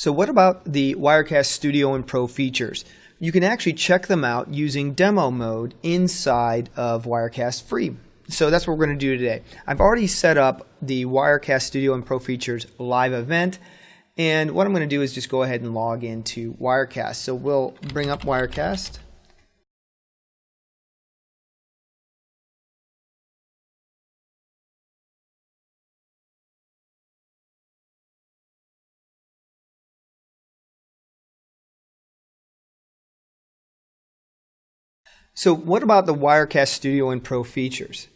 So what about the Wirecast Studio and Pro features? You can actually check them out using demo mode inside of Wirecast Free. So that's what we're going to do today. I've already set up the Wirecast Studio and Pro features live event. And what I'm going to do is just go ahead and log into Wirecast. So we'll bring up Wirecast. So what about the Wirecast Studio and Pro features?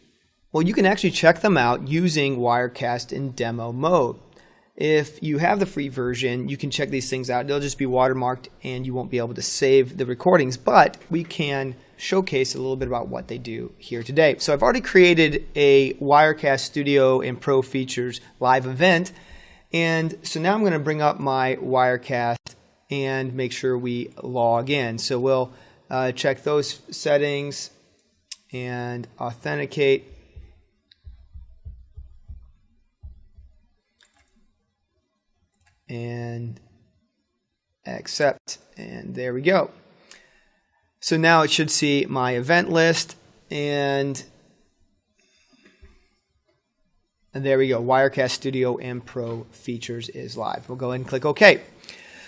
Well, you can actually check them out using Wirecast in demo mode. If you have the free version, you can check these things out. They'll just be watermarked and you won't be able to save the recordings, but we can showcase a little bit about what they do here today. So I've already created a Wirecast Studio and Pro features live event. And so now I'm going to bring up my Wirecast and make sure we log in. So we'll uh, check those settings and authenticate. And accept, and there we go. So now it should see my event list, and, and there we go. Wirecast Studio and Pro features is live. We'll go ahead and click OK.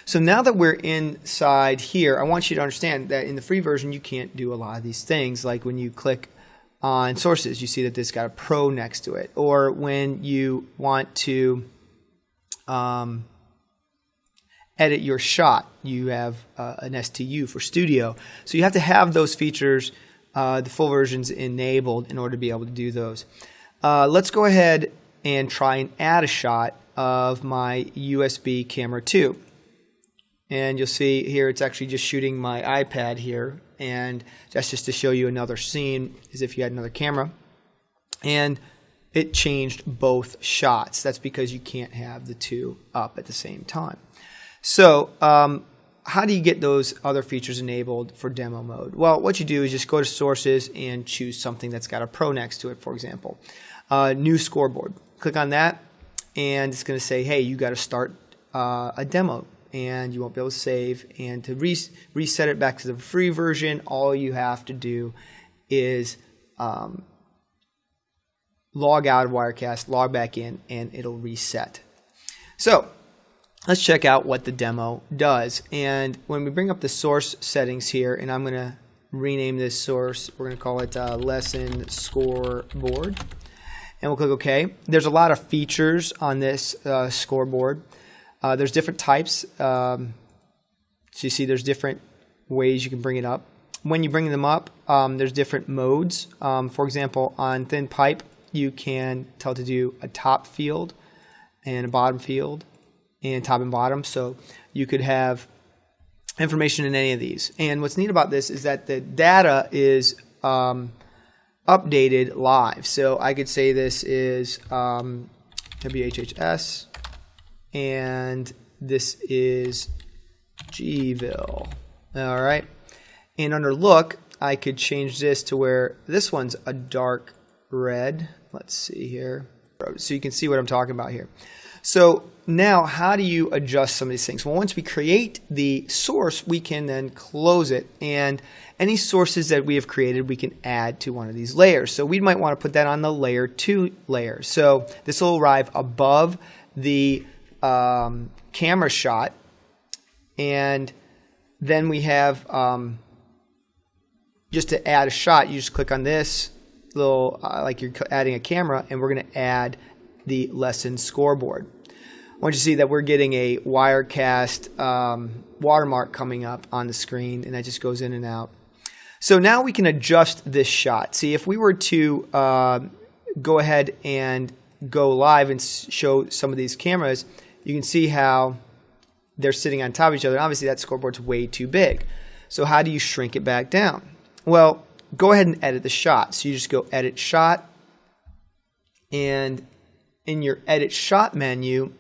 So now that we're inside here, I want you to understand that in the free version, you can't do a lot of these things. Like when you click on sources, you see that this got a pro next to it. Or when you want to um, edit your shot, you have uh, an STU for studio. So you have to have those features, uh, the full versions enabled in order to be able to do those. Uh, let's go ahead and try and add a shot of my USB camera 2 and you'll see here it's actually just shooting my iPad here. And that's just to show you another scene as if you had another camera. And it changed both shots. That's because you can't have the two up at the same time. So um, how do you get those other features enabled for demo mode? Well what you do is just go to sources and choose something that's got a pro next to it for example. Uh, new scoreboard. Click on that and it's going to say hey you got to start uh, a demo and you won't be able to save. And to re reset it back to the free version, all you have to do is um, log out of Wirecast, log back in, and it'll reset. So let's check out what the demo does. And when we bring up the source settings here, and I'm going to rename this source, we're going to call it uh, lesson scoreboard. And we'll click OK. There's a lot of features on this uh, scoreboard. Uh, there's different types. Um, so you see there's different ways you can bring it up. When you bring them up, um, there's different modes. Um, for example, on thin pipe, you can tell to do a top field and a bottom field and top and bottom. So you could have information in any of these. And what's neat about this is that the data is um, updated live. So I could say this is um, WHHS and this is Gville. All right. And under look, I could change this to where this one's a dark red. Let's see here. So you can see what I'm talking about here. So now how do you adjust some of these things? Well, once we create the source, we can then close it. And any sources that we have created, we can add to one of these layers. So we might want to put that on the layer 2 layer. So this will arrive above the um, camera shot, and then we have um, just to add a shot, you just click on this little uh, like you're adding a camera, and we're going to add the lesson scoreboard. I want you to see that we're getting a Wirecast um, watermark coming up on the screen, and that just goes in and out. So now we can adjust this shot. See, if we were to uh, go ahead and go live and show some of these cameras, you can see how they're sitting on top of each other. Obviously, that scoreboard's way too big. So how do you shrink it back down? Well, go ahead and edit the shot. So you just go edit shot, and in your edit shot menu,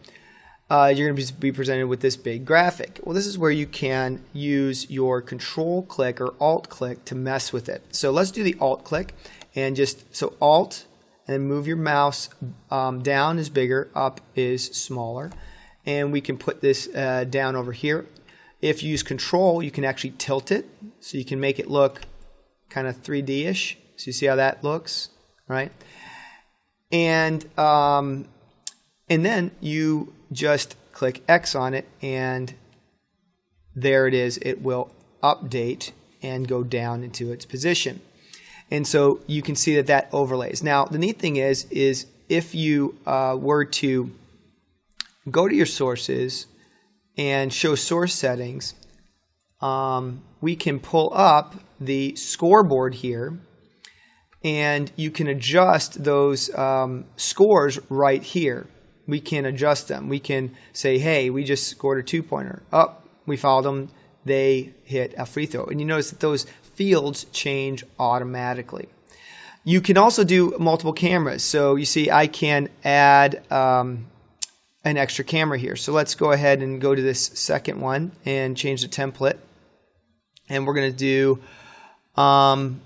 uh, you're going to be presented with this big graphic. Well, this is where you can use your control click or alt click to mess with it. So let's do the alt click and just, so alt and move your mouse um, down is bigger, up is smaller and we can put this uh, down over here. If you use control, you can actually tilt it, so you can make it look kind of 3D-ish. So you see how that looks, right? And um, and then you just click X on it, and there it is. It will update and go down into its position. And so you can see that that overlays. Now, the neat thing is, is if you uh, were to go to your sources and show source settings, um, we can pull up the scoreboard here and you can adjust those um, scores right here. We can adjust them. We can say, hey, we just scored a two pointer. Up, oh, we fouled them. They hit a free throw. And you notice that those fields change automatically. You can also do multiple cameras. So you see, I can add um, an extra camera here. So let's go ahead and go to this second one and change the template. And we're going to do, um,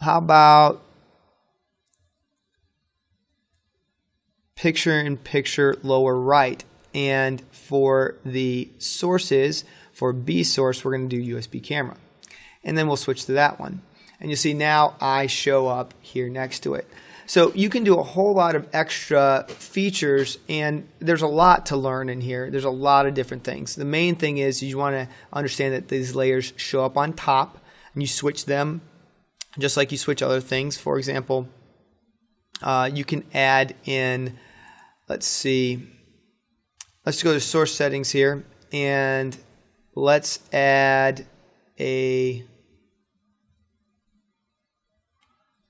how about picture in picture lower right. And for the sources, for B source, we're going to do USB camera. And then we'll switch to that one. And you see now I show up here next to it. So you can do a whole lot of extra features and there's a lot to learn in here. There's a lot of different things. The main thing is you want to understand that these layers show up on top and you switch them just like you switch other things. For example, uh, you can add in, let's see, let's go to source settings here and let's add a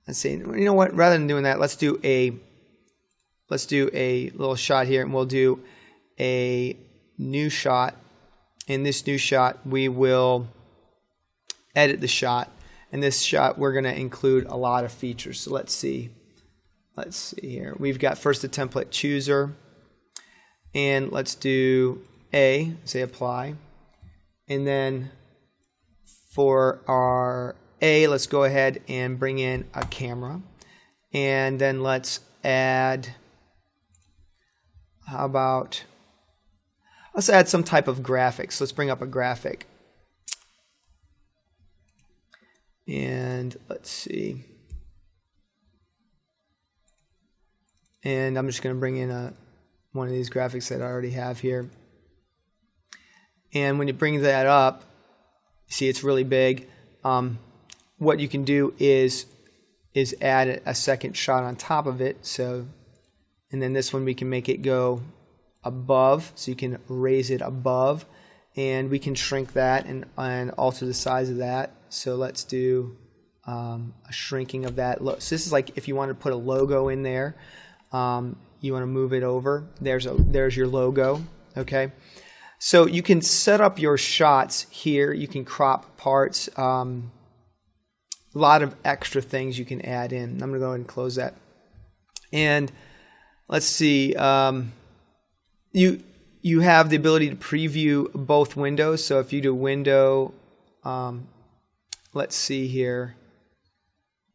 let's see. You know what? Rather than doing that let's do a let's do a little shot here and we'll do a new shot. In this new shot we will edit the shot. In this shot we're going to include a lot of features. So let's see. Let's see here. We've got first the template chooser. And let's do a say apply. And then for our A, let's go ahead and bring in a camera. And then let's add, how about, let's add some type of graphics. Let's bring up a graphic. And let's see. And I'm just going to bring in a, one of these graphics that I already have here. And when you bring that up, see it's really big. Um, what you can do is is add a second shot on top of it. So, and then this one we can make it go above, so you can raise it above, and we can shrink that and and alter the size of that. So let's do um, a shrinking of that. So this is like if you want to put a logo in there, um, you want to move it over. There's a there's your logo. Okay. So you can set up your shots here. You can crop parts. Um, a lot of extra things you can add in. I'm going to go ahead and close that. And let's see. Um, you you have the ability to preview both windows. So if you do window, um, let's see here.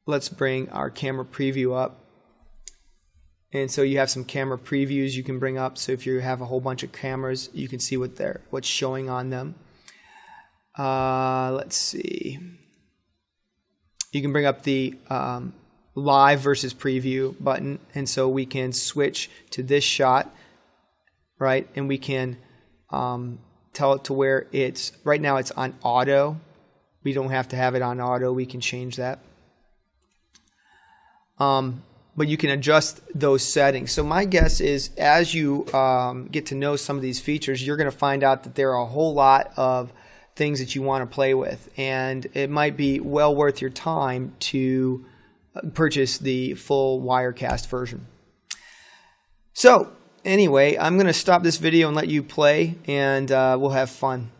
Let's bring our camera preview up. And so you have some camera previews you can bring up. So if you have a whole bunch of cameras, you can see what they're what's showing on them. Uh, let's see. You can bring up the um, live versus preview button, and so we can switch to this shot, right? And we can um, tell it to where it's right now. It's on auto. We don't have to have it on auto. We can change that. Um, but you can adjust those settings. So my guess is as you um, get to know some of these features, you're going to find out that there are a whole lot of things that you want to play with, and it might be well worth your time to uh, purchase the full Wirecast version. So anyway, I'm going to stop this video and let you play, and uh, we'll have fun.